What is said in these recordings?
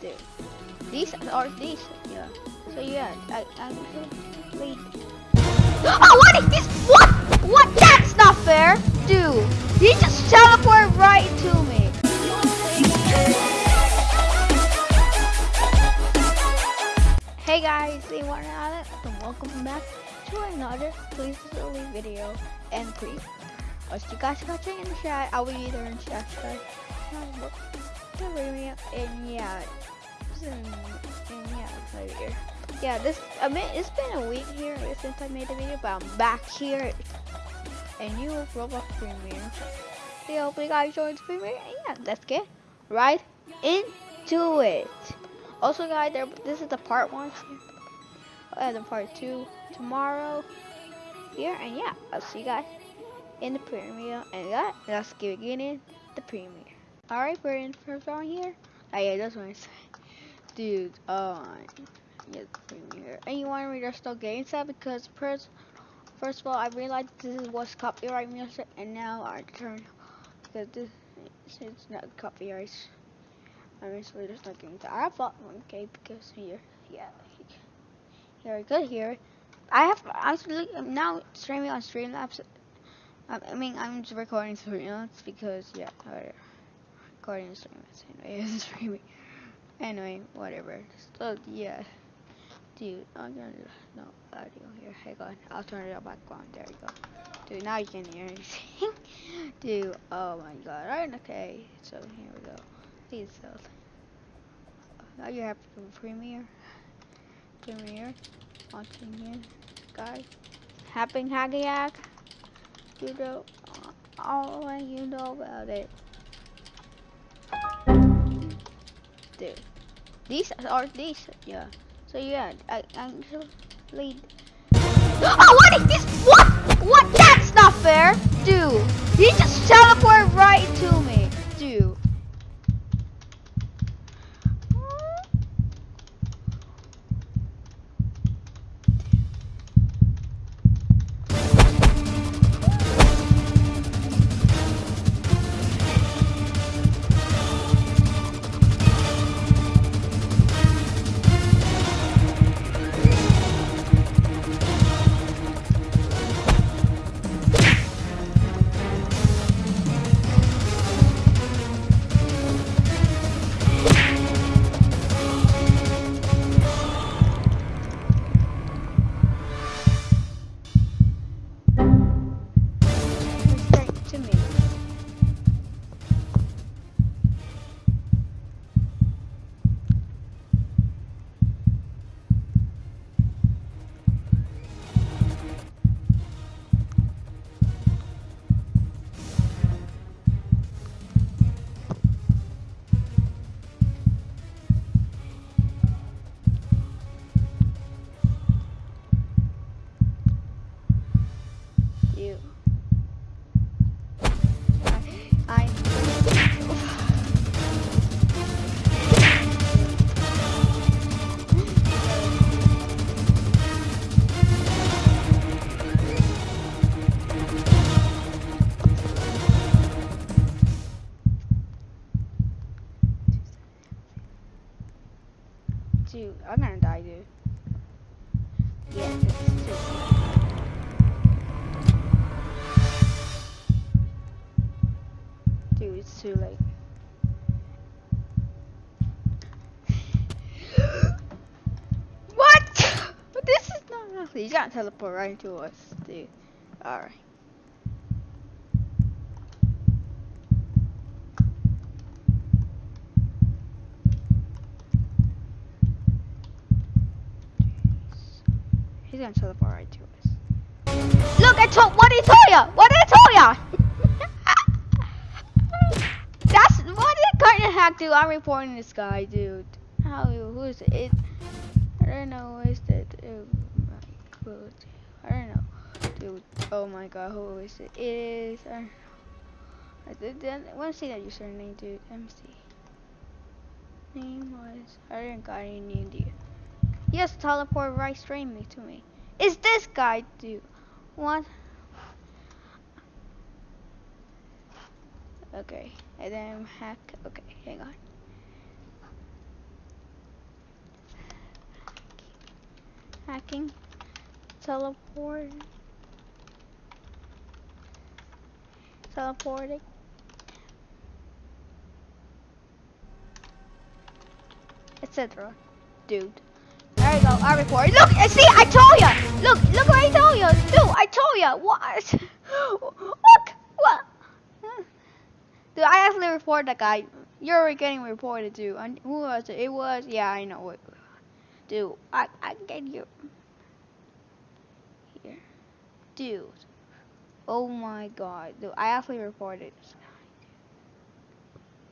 Dude, decent or decent, yeah. So yeah, I I wait. Oh, what is this? What? What? That's not fair, dude. He just teleported right to me. Hey guys, they want Alex, and welcome back to another Please Slowly video and please. As you guys watching in the chat, I will be either in chat And yeah, and, and yeah, right here. Yeah, this I mean it's been a week here since I made the video, but I'm back here. And new Roblox premiere. So hope you guys enjoyed the premiere. And yeah, let's get right into it. Also, guys, there, this is the part one. And uh, the part two tomorrow here. And yeah, I'll see you guys in the premiere. And yeah, let's get in the premiere. Alright, we're in first round here. Oh yeah, that's what I say. Dude, oh, yeah, the premiere. And you want to read our start getting that because first, first of all, I realized this was copyright music, and now I turn because this it's not copyright. I'm actually just not getting that. I bought one K because here, yeah, here we go here. I have actually I'm now streaming on Streamlabs. I mean, I'm just recording Streamlabs because yeah, whatever. Recording Streamlabs anyway, streaming. Anyway, whatever. So yeah, dude, I'm gonna no audio here. Hang on, I'll turn it back on. There you go. Dude, now you can hear anything. dude, oh my god. Alright, okay. So here we go. Please, so now you have to premiere. Premiere. Watching here, guys. Happening Hagayak. You know, all you know about it. Dude. These are these, yeah. So yeah, I actually. Oh, what is this? What? What? That's not fair, dude. He just teleported right to me, You gotta teleport right to us, dude. Alright. He's gonna teleport right to us. Look, I told. What did I tell ya? What did I tell ya? That's what did of hack do? I'm reporting this guy, dude. How? Who is it? I don't know. Who is it? Oh I don't know. Dude, oh my god, who is it? It is. I, I, I want to see that username, dude. Let me see. Name was. I didn't got any idea. Yes, teleport right straight me to me. Is this guy, dude. What? Okay, and then hack. Okay, hang on. Hacking teleport, teleporting. Etc. Dude. There you go, I report. Look, see, I told ya! Look, look what I told ya! Dude, I told ya! What? What? What? Dude, I actually reported that guy. You're getting reported too. And who was it? It was, yeah, I know it. Dude, I, I get you. Here. Dude. Oh my god. Dude, I actually reported this.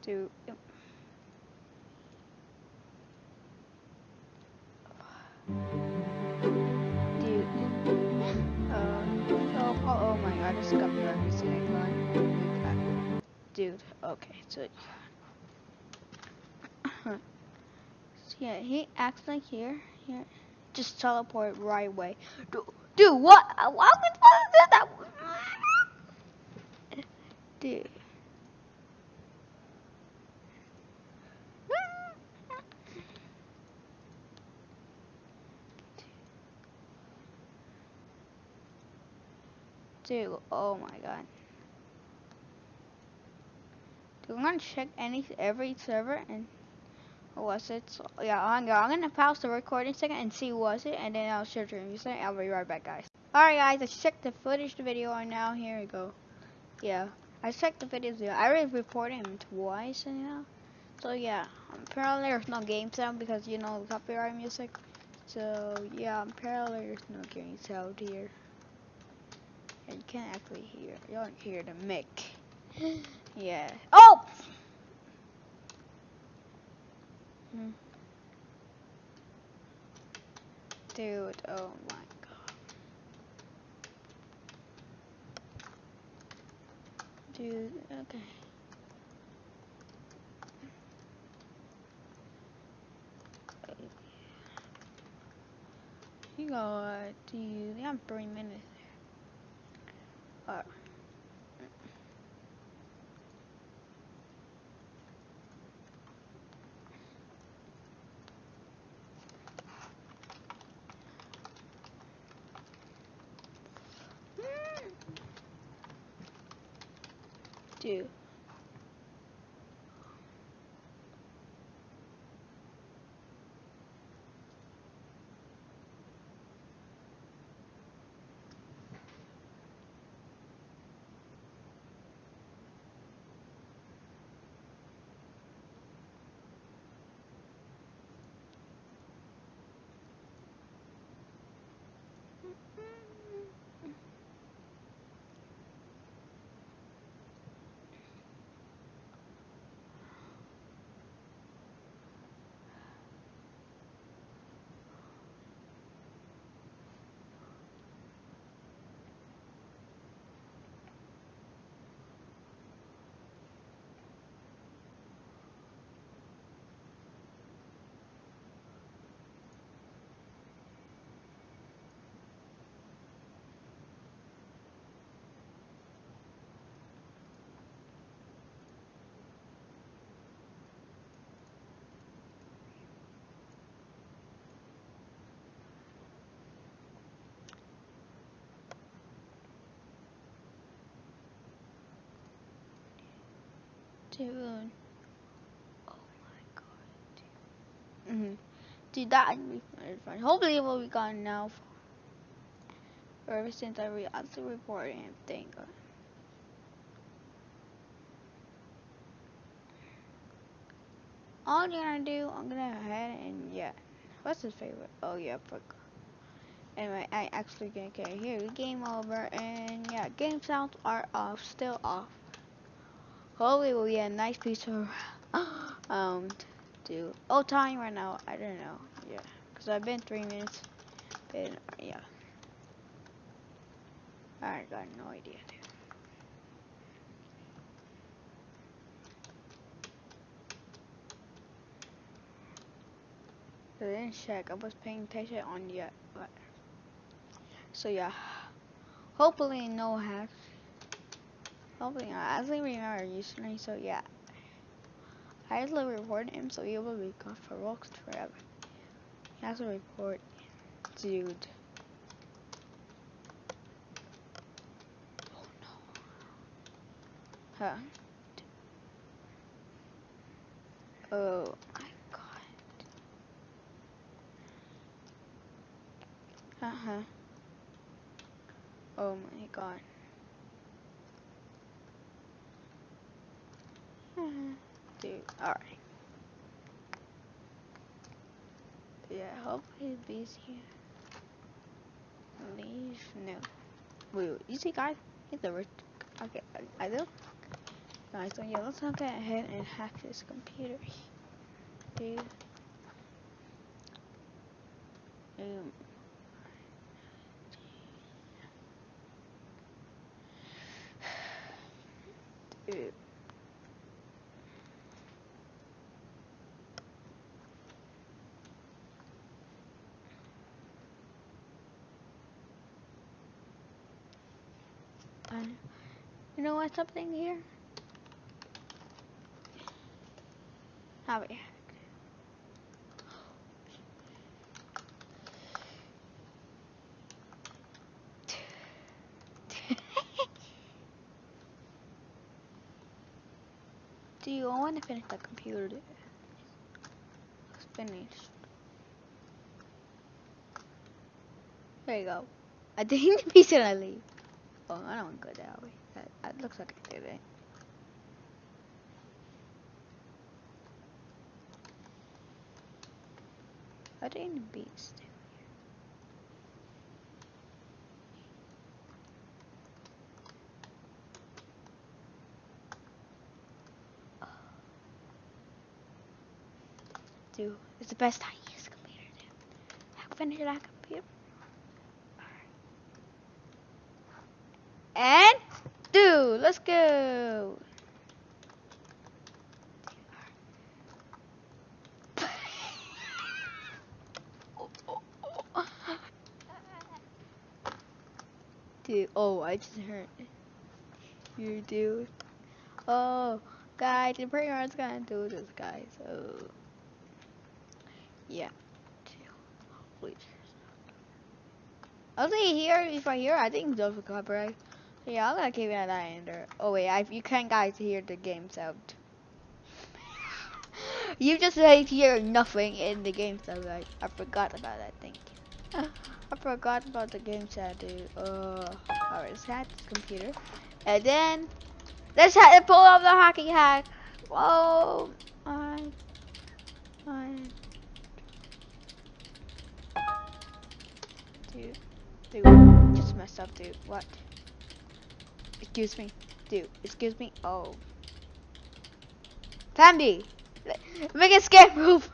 Dude. Dude. Uh, oh, oh, oh my god, got me every. Dude, okay, so. yeah, he acts like here, here. Just teleport right away. Dude, dude what? Uh, why would that? Dude. Dude, oh my god. Dude, I'm gonna check any every server and was it? So, yeah, I'm, I'm gonna pause the recording second and see was it, and then I'll share the second. I'll be right back, guys. Alright, guys, I checked the footage, the video, and now here we go. Yeah, I checked the videos. Yeah, I already reported him twice, and you know. So yeah, apparently there's no game sound because you know copyright music. So yeah, apparently there's no game sound here. And you can't actually hear. You don't hear the mic. yeah. Oh. Hmm. Dude, oh my god. Dude, okay. You got, dude, you have three minutes. Uh, Dude. Dude. Oh my god. Dude. Mm hmm Dude, that would be fun. Hopefully it will be gone now. Ever since I re also reported him, thank god. All you're gonna do, I'm gonna go ahead and yeah. What's his favorite? Oh yeah, fuck. Anyway, I actually gonna get here. Game over, and yeah, game sounds are off, still off. Hopefully we'll get a nice piece of um do oh time right now I don't know yeah because I've been three minutes and yeah. I got no idea. I didn't check I was paying attention on yet but so yeah. Hopefully no hacks I actually remember username, so yeah. I actually reported him, so he will be gone for Roblox forever. He has to report. dude. Oh no. Huh. Oh my god. Uh huh. Oh my god. Dude, alright. Yeah, hopefully he's here. Leave? No. Wait, wait, you see guys? He's the rich. Okay, I, I do. Guys, so yeah, let's not get ahead and hack this computer. Dude. Um. Dude. Um, you know what's something here? How we Do you want to finish the computer? It's finished. There you go. I think he's gonna leave. Oh, I don't want to go that way. That looks like I did it. I didn't beast. Dude, it's the best I use computer, dude. I can finish that computer. And, dude, let's go. Dude, oh, I just heard you dude. Oh, guys, the pretty hard's gonna do this, guys. So, yeah. Please. I'll say here, if I hear, I think those are copyright. Yeah, I'm gonna keep it at that ender. Oh wait, I, you can't guys hear the game sound. you just like hear nothing in the game sound. I, I forgot about that. You. I forgot about the game sound, dude. Uh, alright, let's hack this computer, and then let's ha pull off the hockey hack. Whoa, I, I, dude, dude, just messed up, dude. What? Excuse me. Dude, excuse me. Oh. Fambi! Make a escape move!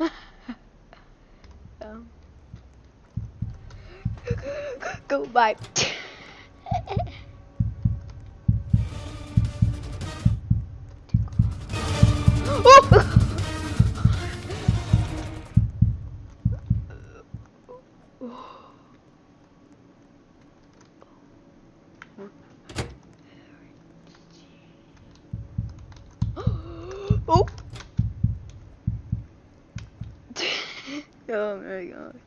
um. Go, bye. Oh! oh my god.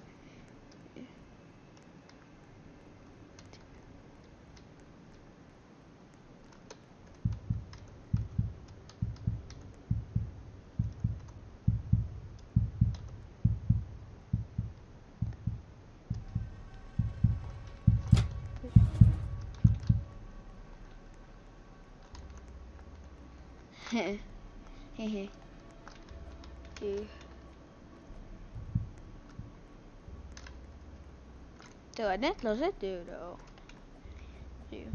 Hehe. Dude. Dude, I didn't close it, dude, though. Dude.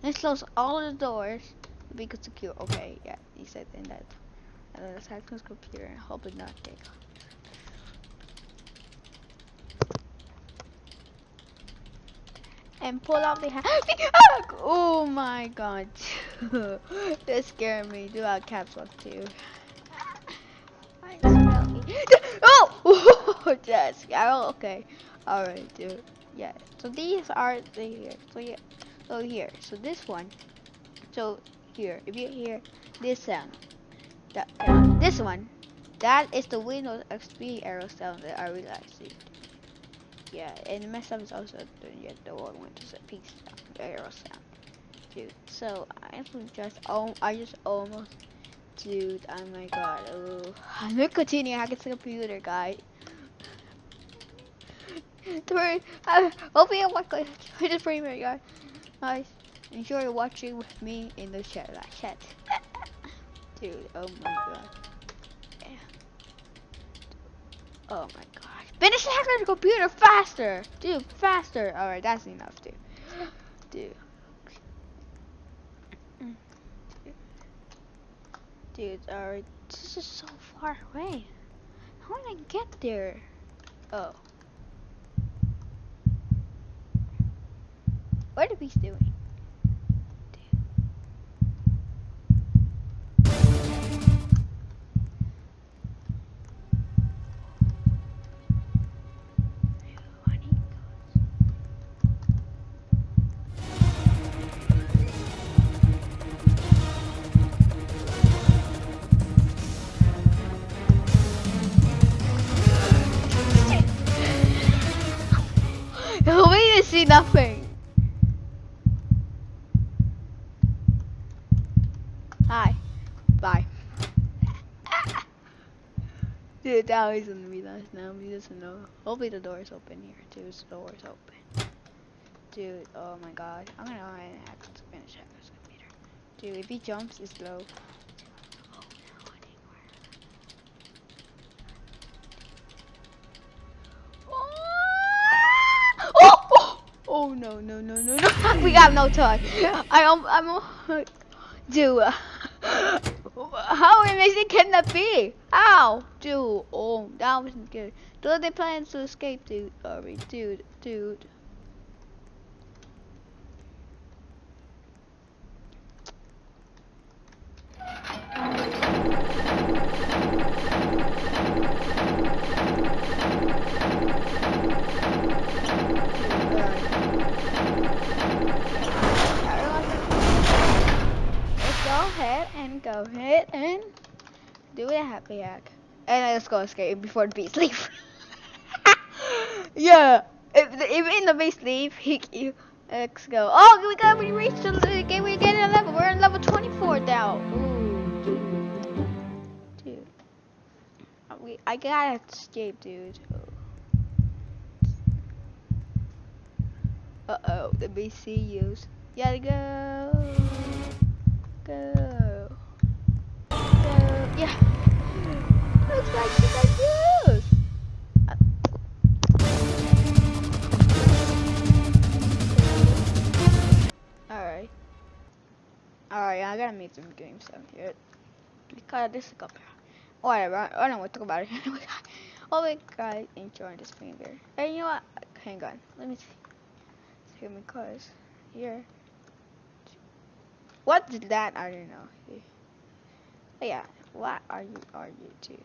Let's close all the doors to be secure. Okay, yeah, he said in that. And then let's hack his computer and hope it not take. And pull out the hack. oh my god. that scared me. Do our caps lock too. oh! yes. Oh, okay. Alright, dude. Yeah. So these are the here. So yeah. So here. So this one. So here. If you hear this sound. That, uh, this one. That is the Windows XP arrow sound that I realized. Dude. Yeah, and the mess up is also the, yeah, the old Windows XP sound, arrow sound. Dude, so I just oh I just almost dude, oh my god. Oh. I'm gonna continue hacking the computer, guy. Three, I hope you watch this premiere, guys. Nice. Enjoy watching with me in the chat. Like chat. Dude, oh my god. Yeah. Oh my god. Finish hacking the computer faster! Dude, faster! Alright, that's enough, dude. Dude. Dude, alright. This is so far away. How did I get there? Oh. What are we doing? nothing. Hi. Bye. Dude, now he's gonna be nice now. He doesn't know. Hopefully the door is open here too. The door is open. Dude, oh my god. I'm gonna go ahead and hack to finish hack this computer. Dude, if he jumps, it's low. Oh no Oh no no no no! we got no time. I am I'm dude. How amazing can that be? Ow, dude. Oh, that wasn't good. Do they plan to escape, dude? Sorry, dude, dude. Go ahead and go ahead and do a happy hack. And let's go escape before the beast leave. yeah, if, if in the beast leave, he, you, let's go. Oh, we got we reached the game. We're getting a level. We're in level 24 now. Ooh, dude. dude. We, I gotta escape, dude. Uh oh, the sees. Gotta go. Go. Go. Yeah. Looks like. Alright. Alright, I gotta make some games down here. Because this is up here. Whatever, I don't want to talk about it anyway. Oh you guys oh enjoying this finger. Hey, you know what? Hang on. Let me see. See my cars. Here. What is that? I don't know. But yeah, what are you are you doing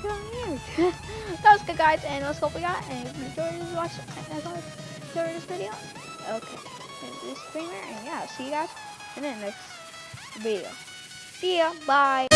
go here. that was good, guys, and let's hope we got. And if you enjoyed this watch, as always, enjoyed this video. Okay, this streamer, and yeah, see you guys in the next video. See ya. Bye.